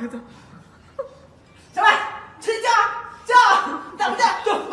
그래서 정말 진짜 저 남자 또